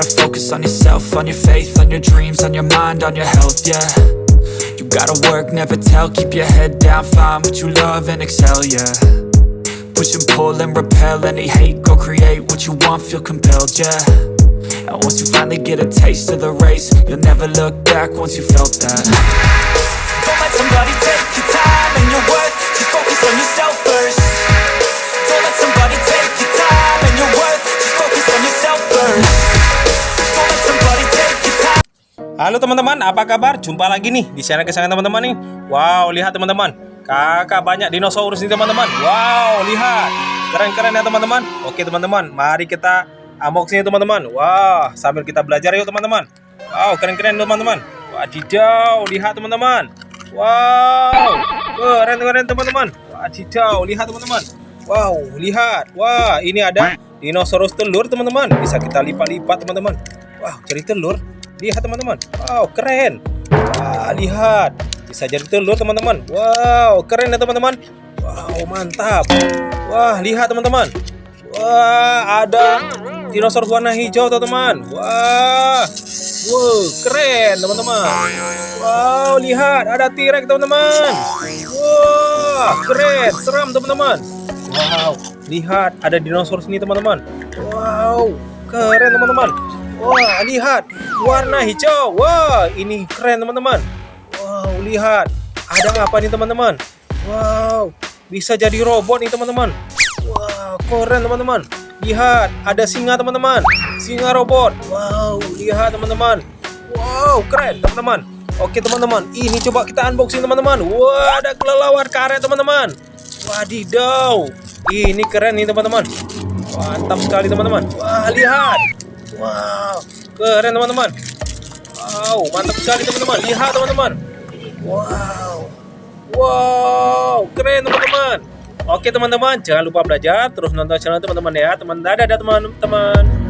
focus on yourself, on your faith, on your dreams, on your mind, on your health, yeah. You gotta work, never tell, keep your head down, find what you love and excel, yeah. Push and pull and repel any hate, go create what you want, feel compelled, yeah. And once you finally get a taste of the race, you'll never look back once you felt that. Don't let somebody take your Halo teman-teman, apa kabar? Jumpa lagi nih di channel kesayangan teman-teman nih. Wow, lihat teman-teman. Kakak banyak dinosaurus nih teman-teman. Wow, lihat. Keren-keren ya teman-teman. Oke teman-teman, mari kita unboxing ya teman-teman. Wah, sambil kita belajar yuk teman-teman. Wow, keren-keren teman-teman. Wadidaw, lihat teman-teman. Wow, keren-keren teman-teman. Wadidaw, lihat teman-teman. Wow, lihat. Wah, ini ada dinosaurus telur teman-teman. Bisa kita lipat-lipat teman-teman. Wow, jadi telur. Lihat teman-teman. Wow, keren. Wah, lihat. Bisa jadi telur teman-teman. Wow, keren ya teman-teman. Wow, mantap. Wah, lihat teman-teman. Wah, ada dinosaurus warna hijau teman-teman. Wah. Wow, keren teman-teman. Wow, lihat ada T-Rex teman-teman. Wah, keren, seram teman-teman. Wow, lihat ada dinosaurus ini teman-teman. Wow, keren teman-teman. Wah, lihat warna hijau. Wah, ini keren teman-teman. Wow, lihat ada apa nih teman-teman? Wow, bisa jadi robot nih teman-teman. Wow, keren teman-teman. Lihat, ada singa teman-teman. Singa robot. Wow, lihat teman-teman. Wow, keren teman-teman. Oke teman-teman, ini coba kita unboxing teman-teman. Wah, ada kelelawar karet teman-teman. Wadidaw, ini keren nih teman-teman. Mantap sekali teman-teman. Wah, lihat. Wow, keren teman-teman. Wow, mantap sekali teman-teman. Lihat teman-teman. Wow, wow, keren teman-teman. Oke teman-teman, jangan lupa belajar, terus nonton channel teman-teman ya. Teman dadah teman-teman.